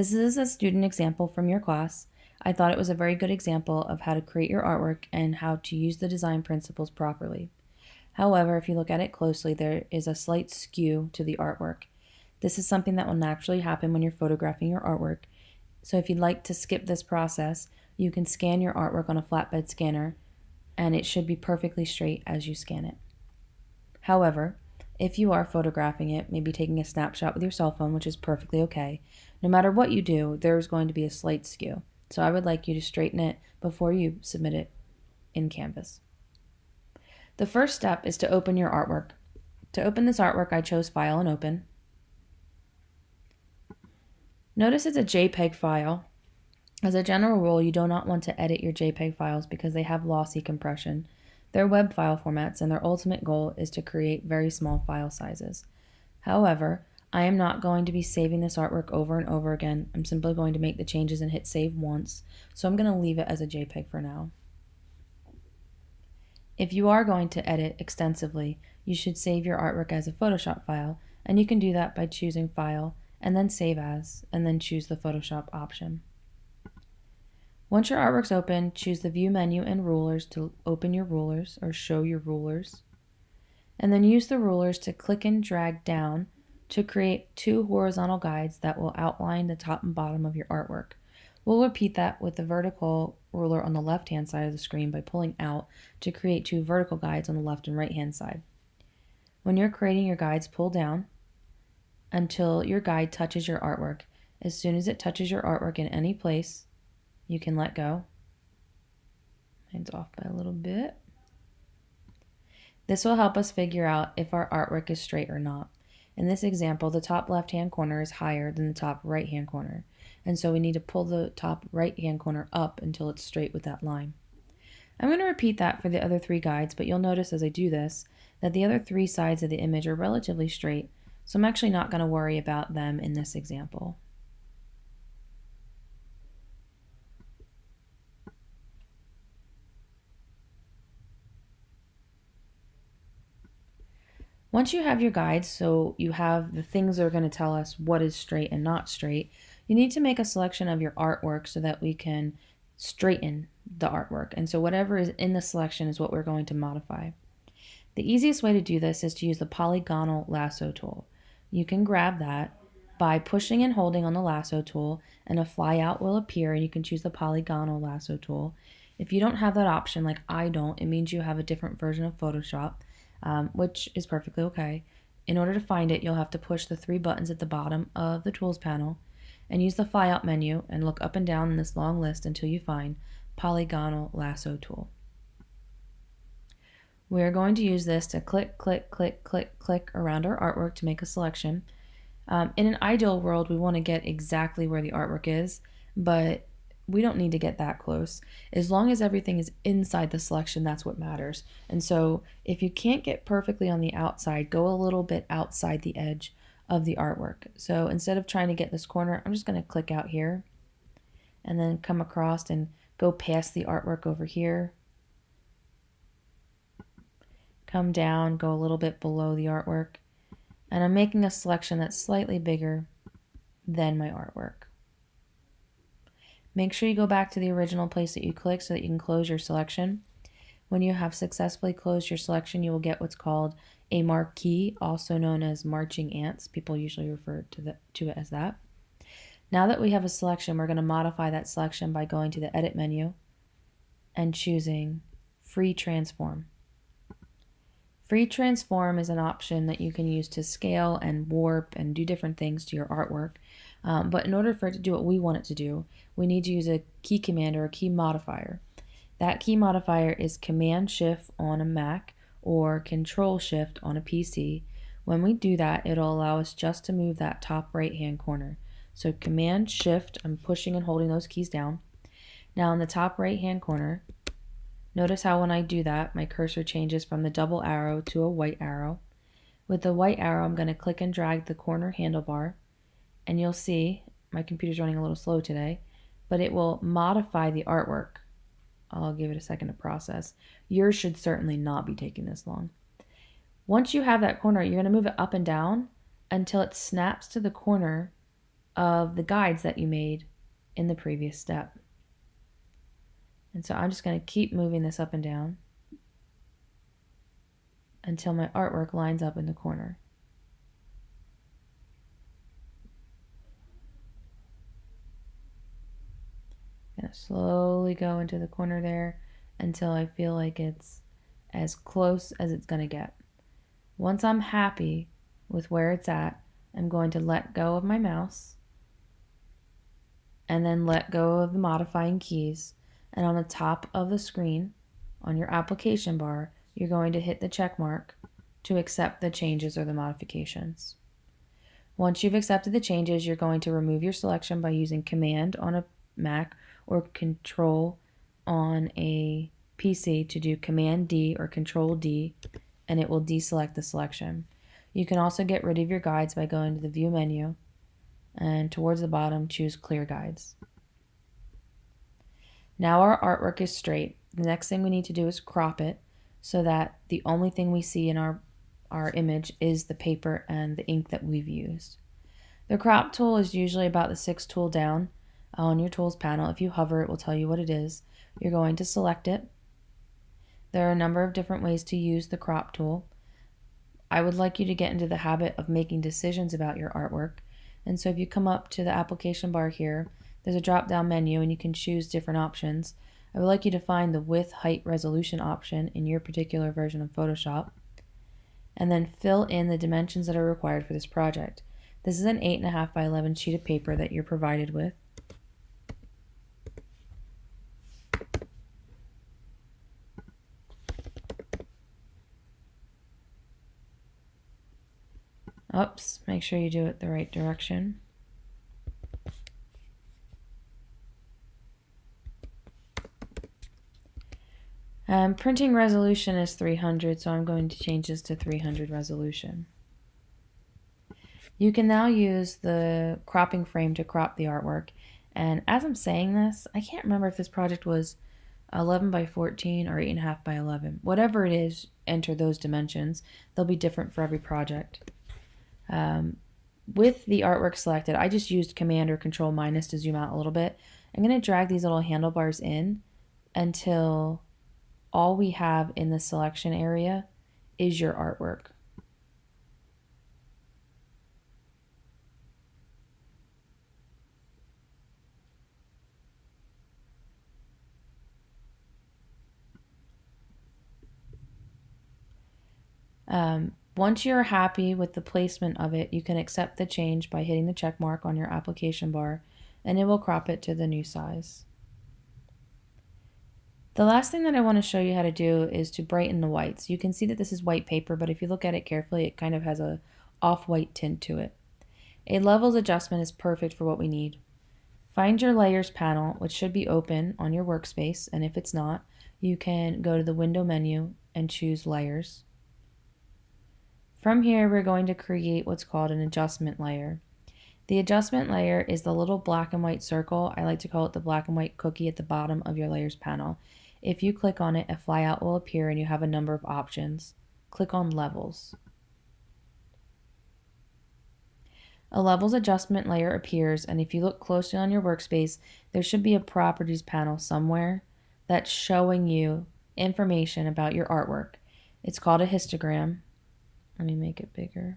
This is a student example from your class. I thought it was a very good example of how to create your artwork and how to use the design principles properly. However, if you look at it closely, there is a slight skew to the artwork. This is something that will naturally happen when you're photographing your artwork. So if you'd like to skip this process, you can scan your artwork on a flatbed scanner and it should be perfectly straight as you scan it. However, if you are photographing it, maybe taking a snapshot with your cell phone, which is perfectly okay, no matter what you do, there's going to be a slight skew. So I would like you to straighten it before you submit it in Canvas. The first step is to open your artwork. To open this artwork, I chose File and Open. Notice it's a JPEG file. As a general rule, you do not want to edit your JPEG files because they have lossy compression. They're web file formats and their ultimate goal is to create very small file sizes. However, I am not going to be saving this artwork over and over again. I'm simply going to make the changes and hit save once. So I'm going to leave it as a JPEG for now. If you are going to edit extensively, you should save your artwork as a Photoshop file, and you can do that by choosing File, and then Save As, and then choose the Photoshop option. Once your artwork's open, choose the View menu and Rulers to open your rulers, or show your rulers, and then use the rulers to click and drag down to create two horizontal guides that will outline the top and bottom of your artwork. We'll repeat that with the vertical ruler on the left hand side of the screen by pulling out to create two vertical guides on the left and right hand side. When you're creating your guides, pull down until your guide touches your artwork. As soon as it touches your artwork in any place, you can let go. Mine's off by a little bit. This will help us figure out if our artwork is straight or not. In this example, the top left-hand corner is higher than the top right-hand corner, and so we need to pull the top right-hand corner up until it's straight with that line. I'm going to repeat that for the other three guides, but you'll notice as I do this that the other three sides of the image are relatively straight, so I'm actually not going to worry about them in this example. Once you have your guides, so you have the things that are going to tell us what is straight and not straight, you need to make a selection of your artwork so that we can straighten the artwork. And so whatever is in the selection is what we're going to modify. The easiest way to do this is to use the polygonal lasso tool. You can grab that by pushing and holding on the lasso tool and a flyout will appear and you can choose the polygonal lasso tool. If you don't have that option like I don't, it means you have a different version of Photoshop um, which is perfectly okay. In order to find it, you'll have to push the three buttons at the bottom of the Tools panel and use the Flyout menu and look up and down in this long list until you find Polygonal Lasso Tool. We're going to use this to click, click, click, click, click around our artwork to make a selection. Um, in an ideal world, we want to get exactly where the artwork is, but we don't need to get that close. As long as everything is inside the selection, that's what matters. And so if you can't get perfectly on the outside, go a little bit outside the edge of the artwork. So instead of trying to get this corner, I'm just going to click out here and then come across and go past the artwork over here. Come down, go a little bit below the artwork. And I'm making a selection that's slightly bigger than my artwork. Make sure you go back to the original place that you clicked so that you can close your selection. When you have successfully closed your selection, you will get what's called a marquee, also known as marching ants. People usually refer to, the, to it as that. Now that we have a selection, we're going to modify that selection by going to the Edit menu and choosing Free Transform. Free Transform is an option that you can use to scale and warp and do different things to your artwork. Um, but in order for it to do what we want it to do, we need to use a key command or a key modifier. That key modifier is Command Shift on a Mac or Control Shift on a PC. When we do that, it'll allow us just to move that top right hand corner. So Command Shift, I'm pushing and holding those keys down. Now in the top right hand corner, notice how when I do that, my cursor changes from the double arrow to a white arrow. With the white arrow, I'm going to click and drag the corner handlebar and you'll see my computer's running a little slow today, but it will modify the artwork. I'll give it a second to process. Yours should certainly not be taking this long. Once you have that corner, you're going to move it up and down until it snaps to the corner of the guides that you made in the previous step. And so I'm just going to keep moving this up and down until my artwork lines up in the corner. Gonna slowly go into the corner there until I feel like it's as close as it's gonna get. Once I'm happy with where it's at, I'm going to let go of my mouse and then let go of the modifying keys. And on the top of the screen, on your application bar, you're going to hit the check mark to accept the changes or the modifications. Once you've accepted the changes, you're going to remove your selection by using Command on a Mac or Control on a PC to do Command D or Control D, and it will deselect the selection. You can also get rid of your guides by going to the View menu and towards the bottom, choose Clear Guides. Now our artwork is straight. The next thing we need to do is crop it so that the only thing we see in our, our image is the paper and the ink that we've used. The crop tool is usually about the sixth tool down on your tools panel. If you hover, it will tell you what it is. You're going to select it. There are a number of different ways to use the crop tool. I would like you to get into the habit of making decisions about your artwork. And so if you come up to the application bar here, there's a drop down menu and you can choose different options. I would like you to find the width, height, resolution option in your particular version of Photoshop and then fill in the dimensions that are required for this project. This is an 8.5 by 11 sheet of paper that you're provided with. Oops, make sure you do it the right direction. Um, printing resolution is 300, so I'm going to change this to 300 resolution. You can now use the cropping frame to crop the artwork. And as I'm saying this, I can't remember if this project was 11 by 14 or 8.5 by 11. Whatever it is, enter those dimensions. They'll be different for every project. Um, with the artwork selected, I just used Command or Control minus to zoom out a little bit. I'm going to drag these little handlebars in until all we have in the selection area is your artwork. Um, once you're happy with the placement of it, you can accept the change by hitting the check mark on your application bar and it will crop it to the new size. The last thing that I want to show you how to do is to brighten the whites. You can see that this is white paper, but if you look at it carefully, it kind of has a off-white tint to it. A levels adjustment is perfect for what we need. Find your layers panel, which should be open on your workspace, and if it's not, you can go to the window menu and choose layers. From here, we're going to create what's called an adjustment layer. The adjustment layer is the little black and white circle. I like to call it the black and white cookie at the bottom of your layers panel. If you click on it, a flyout will appear and you have a number of options. Click on levels. A levels adjustment layer appears and if you look closely on your workspace, there should be a properties panel somewhere that's showing you information about your artwork. It's called a histogram let me make it bigger.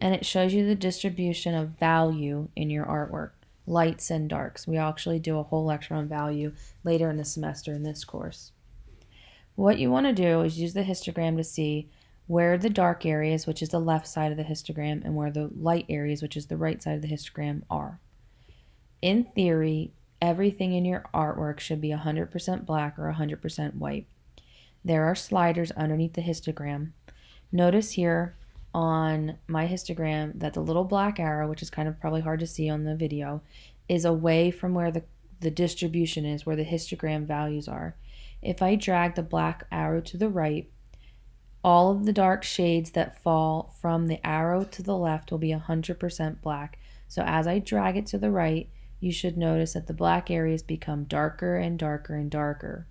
And it shows you the distribution of value in your artwork, lights and darks. We actually do a whole lecture on value later in the semester in this course. What you want to do is use the histogram to see where the dark areas, which is the left side of the histogram, and where the light areas, which is the right side of the histogram, are. In theory, everything in your artwork should be 100% black or 100% white. There are sliders underneath the histogram Notice here on my histogram that the little black arrow, which is kind of probably hard to see on the video, is away from where the, the distribution is, where the histogram values are. If I drag the black arrow to the right, all of the dark shades that fall from the arrow to the left will be 100% black. So as I drag it to the right, you should notice that the black areas become darker and darker and darker.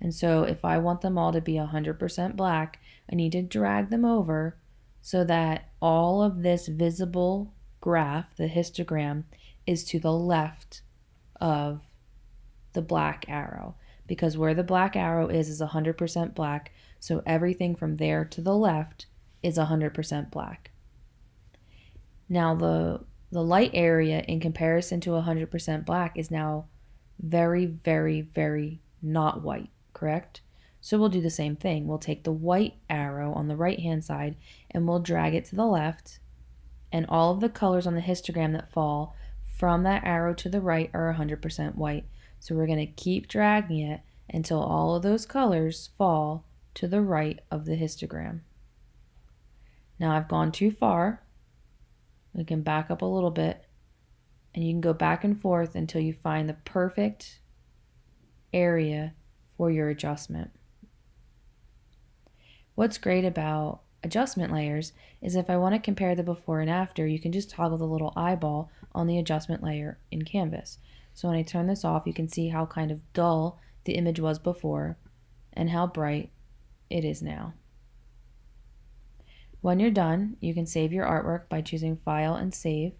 And so if I want them all to be 100% black, I need to drag them over so that all of this visible graph, the histogram, is to the left of the black arrow because where the black arrow is is 100% black, so everything from there to the left is 100% black. Now the the light area in comparison to 100% black is now very, very, very not white, correct? So we'll do the same thing. We'll take the white arrow on the right hand side and we'll drag it to the left and all of the colors on the histogram that fall from that arrow to the right are 100% white. So we're going to keep dragging it until all of those colors fall to the right of the histogram. Now I've gone too far. We can back up a little bit and you can go back and forth until you find the perfect area for your adjustment. What's great about adjustment layers is if I want to compare the before and after, you can just toggle the little eyeball on the adjustment layer in Canvas. So when I turn this off, you can see how kind of dull the image was before and how bright it is now. When you're done, you can save your artwork by choosing File and Save,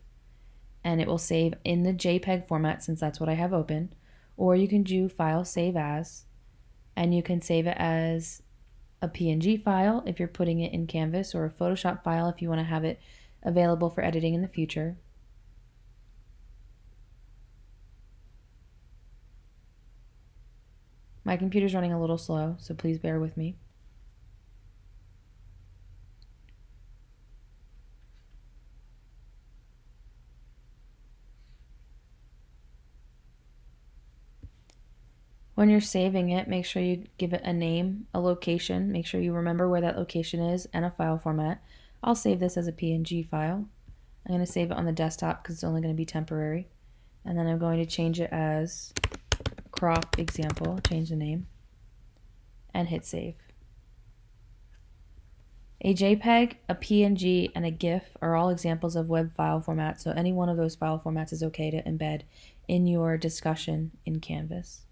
and it will save in the JPEG format since that's what I have open, or you can do File Save As, and you can save it as a PNG file if you're putting it in Canvas or a Photoshop file if you want to have it available for editing in the future. My computer's running a little slow, so please bear with me. When you're saving it, make sure you give it a name, a location, make sure you remember where that location is, and a file format. I'll save this as a PNG file. I'm going to save it on the desktop because it's only going to be temporary. And then I'm going to change it as crop example, change the name, and hit save. A JPEG, a PNG, and a GIF are all examples of web file formats, so any one of those file formats is okay to embed in your discussion in Canvas.